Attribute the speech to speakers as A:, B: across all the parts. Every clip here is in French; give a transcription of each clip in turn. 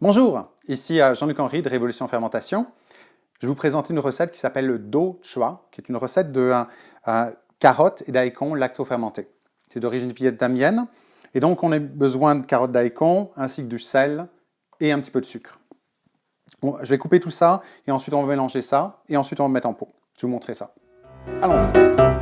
A: Bonjour, ici euh, Jean-Luc Henry de Révolution Fermentation. Je vais vous présenter une recette qui s'appelle le Do Chua, qui est une recette de euh, euh, carottes et daikon lacto-fermentés. C'est d'origine vietnamienne, et donc on a besoin de carottes daikon, ainsi que du sel et un petit peu de sucre. je vais couper tout ça, et ensuite on va mélanger ça, et ensuite on va mettre en pot. Je vais vous montrer ça. Allons-y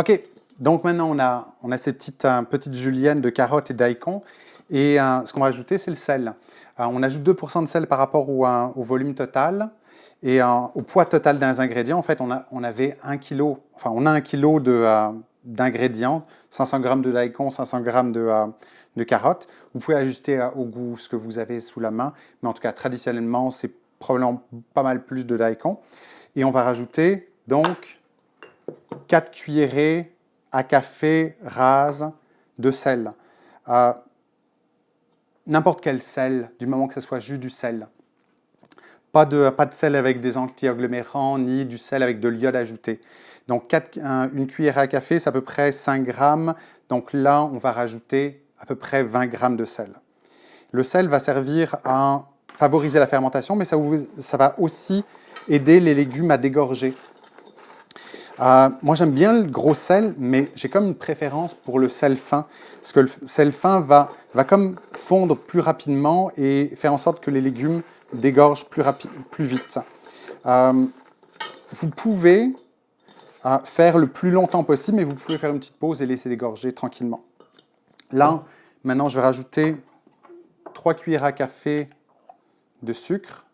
A: Ok, donc maintenant on a, on a cette petite, petite julienne de carottes et daikon. Et euh, ce qu'on va ajouter, c'est le sel. Euh, on ajoute 2% de sel par rapport au, euh, volume total. Et au poids total des ingrédients, en fait, on, a, on avait 1 kg, enfin on a 1 kg d'ingrédients, 500 g de daikon, 500 g de, de carottes. Vous pouvez ajuster au goût ce que vous avez sous la main, mais en tout cas, traditionnellement, c'est probablement pas mal plus de daikon. Et on va rajouter donc 4 cuillerées à café rase de sel. Euh, n'importe quel sel, du moment que ce soit juste du sel. Pas de, pas de sel avec des anti-agglomérants, ni du sel avec de l'iode ajouté. Donc une cuillère à café, c'est à peu près 5 grammes. Donc là, on va rajouter à peu près 20 grammes de sel. Le sel va servir à favoriser la fermentation, mais ça, ça va aussi aider les légumes à dégorger. Euh, moi, j'aime bien le gros sel, mais j'ai comme une préférence pour le sel fin, parce que le sel fin va, va comme fondre plus rapidement et faire en sorte que les légumes dégorgent plus, plus vite. Euh, vous pouvez euh, faire le plus longtemps possible, mais vous pouvez faire une petite pause et laisser dégorger tranquillement. Là, maintenant, je vais rajouter 3 cuillères à café de sucre.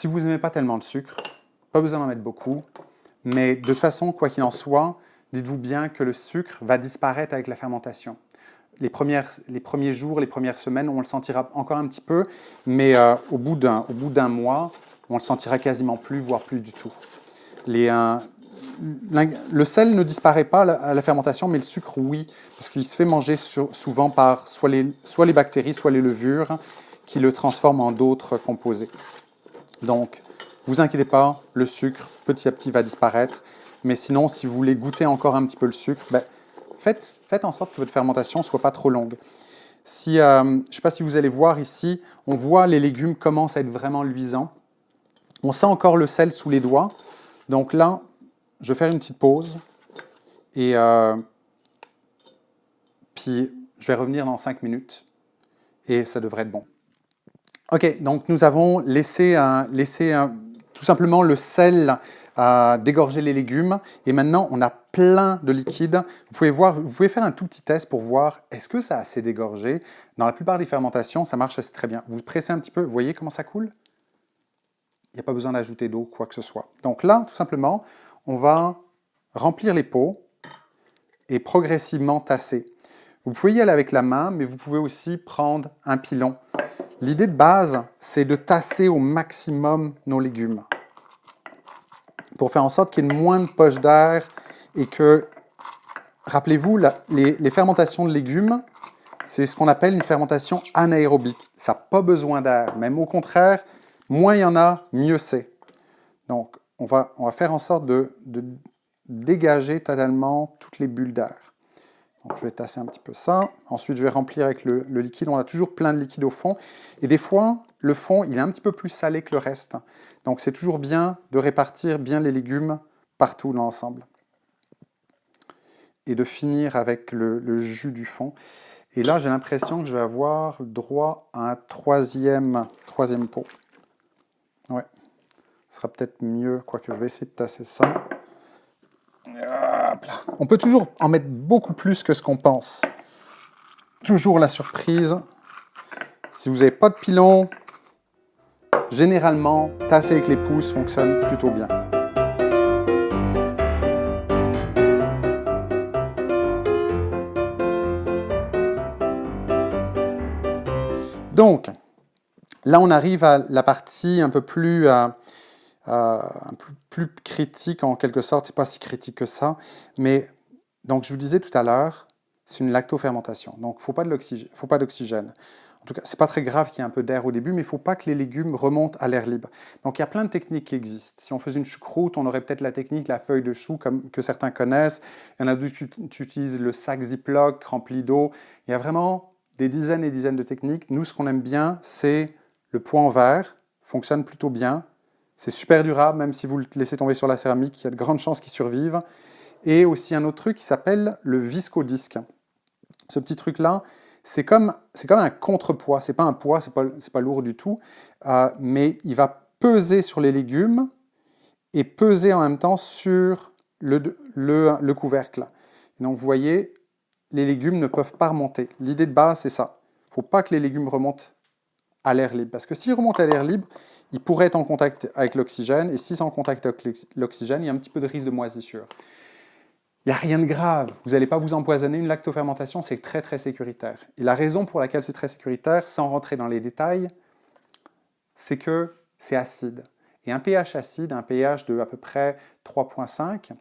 A: Si vous n'aimez pas tellement le sucre, pas besoin d'en mettre beaucoup, mais de toute façon, quoi qu'il en soit, dites-vous bien que le sucre va disparaître avec la fermentation. Les, premiers jours, les premières semaines, on le sentira encore un petit peu, mais euh, au bout d'un mois, on le sentira quasiment plus, voire plus du tout. Euh, le sel ne disparaît pas à la fermentation, mais le sucre, oui, parce qu'il se fait manger souvent par soit les bactéries, soit les levures, qui le transforment en d'autres composés. Donc, vous inquiétez pas, le sucre, petit à petit, va disparaître. Mais sinon, si vous voulez goûter encore un petit peu le sucre, ben, faites, faites, en sorte que votre fermentation ne soit pas trop longue. Si, euh, je ne sais pas si vous allez voir ici, on voit les légumes commencent à être vraiment luisants. On sent encore le sel sous les doigts. Donc là, je vais faire une petite pause. Et euh, puis, je vais revenir dans 5 minutes. Et ça devrait être bon. Ok, donc nous avons laissé, tout simplement le sel dégorger les légumes. Et maintenant, on a plein de liquide. Vous pouvez, voir, vous pouvez faire un tout petit test pour voir est-ce que ça a assez dégorgé? Dans la plupart des fermentations, ça marche assez très bien. Vous pressez un petit peu, vous voyez comment ça coule? Il n'y a pas besoin d'ajouter d'eau, quoi que ce soit. Donc là, tout simplement, on va remplir les pots et progressivement tasser. Vous pouvez y aller avec la main, mais vous pouvez aussi prendre un pilon. L'idée de base, c'est de tasser au maximum nos légumes pour faire en sorte qu'il y ait moins de poches d'air et que, rappelez-vous, les, fermentations de légumes, c'est ce qu'on appelle une fermentation anaérobique. Ça n'a pas besoin d'air, même au contraire, moins il y en a, mieux c'est. Donc, on va, on va faire en sorte de dégager totalement toutes les bulles d'air je vais tasser un petit peu ça. Ensuite, je vais remplir avec le, liquide. On a toujours plein de liquide au fond. Et des fois, le fond, il est un petit peu plus salé que le reste. Donc, c'est toujours bien de répartir bien les légumes partout dans l'ensemble. Et de finir avec le, jus du fond. Et là, j'ai l'impression que je vais avoir droit à un troisième, troisième pot. Ouais, ce sera peut-être mieux, quoique je vais essayer de tasser ça. On peut toujours en mettre beaucoup plus que ce qu'on pense. Toujours la surprise. Si vous n'avez pas de pilon, généralement, tasser avec les pouces fonctionne plutôt bien. Donc, là on arrive à la partie un peu plus... Euh, un peu plus critique en quelque sorte, c'est pas si critique que ça, mais donc je vous disais tout à l'heure, c'est une lactofermentation, donc il ne faut pas d'oxygène. En tout cas, c'est pas très grave qu'il y ait un peu d'air au début, mais il ne faut pas que les légumes remontent à l'air libre. Donc il y a plein de techniques qui existent. Si on faisait une choucroute, on aurait peut-être la technique, la feuille de chou, comme, que certains connaissent. Il y en a d'autres qui utilisent le sac Ziploc rempli d'eau. Il y a vraiment des dizaines et dizaines de techniques. Nous, ce qu'on aime bien, c'est le point vert, fonctionne plutôt bien. C'est super durable, même si vous le laissez tomber sur la céramique, il y a de grandes chances qu'il survive. Et aussi un autre truc qui s'appelle le viscodisque. Ce petit truc-là, c'est comme, comme un contrepoids. C'est pas un poids, c'est pas, pas lourd du tout, euh, mais il va peser sur les légumes et peser en même temps sur le, le, couvercle. donc vous voyez, les légumes ne peuvent pas remonter. L'idée de base, c'est ça. Il ne faut pas que les légumes remontent à l'air libre. Parce que s'ils remontent à l'air libre, ils pourraient être en contact avec l'oxygène. Et s'ils sont en contact avec l'oxygène, il y a un petit peu de risque de moisissure. Il n'y a rien de grave. Vous n'allez pas vous empoisonner. Une lactofermentation, c'est très, très sécuritaire. Et la raison pour laquelle c'est très sécuritaire, sans rentrer dans les détails, c'est que c'est acide. Et un pH acide, un pH de à peu près 3.5,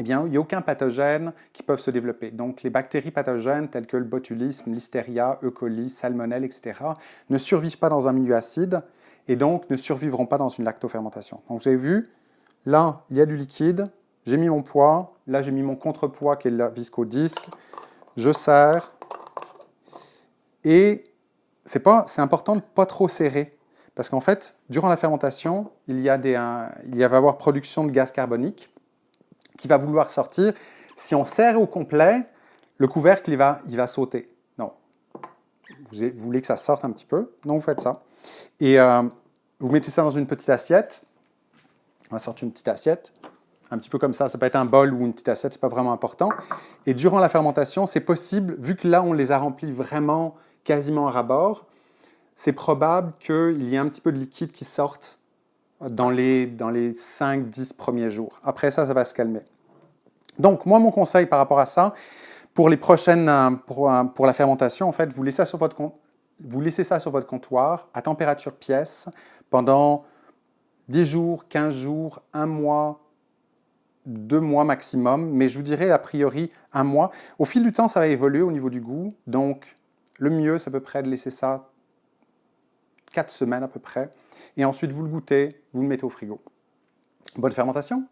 A: eh bien, il n'y a aucun pathogène qui peuvent se développer. Donc, les bactéries pathogènes telles que le botulisme, listeria, E. coli, salmonelle, etc. ne survivent pas dans un milieu acide et donc ne survivront pas dans une lactofermentation. Donc, vous avez vu, là, il y a du liquide, j'ai mis mon poids, là, j'ai mis mon contrepoids qui est le viscodisque, je serre, et c'est important de ne pas trop serrer, parce qu'en fait, durant la fermentation, il, y a il va y avoir production de gaz carbonique, qui va vouloir sortir. Si on serre au complet, le couvercle, il va, il va sauter. Non. Vous, voulez que ça sorte un petit peu, donc vous faites ça. Et euh, vous mettez ça dans une petite assiette. On va sortir une petite assiette, un petit peu comme ça. Ça peut être un bol ou une petite assiette, c'est pas vraiment important. Et durant la fermentation, c'est possible, vu que là, on les a remplis vraiment quasiment à rabord, c'est probable qu'il y ait un petit peu de liquide qui sorte dans les, dans les 5-10 premiers jours. Après ça, ça va se calmer. Donc, moi, mon conseil par rapport à ça, pour les prochaines, euh, pour, euh, pour la fermentation, en fait, vous laissez, ça sur votre, vous laissez ça sur votre comptoir à température pièce pendant 10 jours, 15 jours, 1 mois, 2 mois maximum, mais je vous dirais a priori un mois. Au fil du temps, ça va évoluer au niveau du goût, donc le mieux, c'est à peu près de laisser ça 4 semaines à peu près. Et ensuite, vous le goûtez, vous le mettez au frigo. Bonne fermentation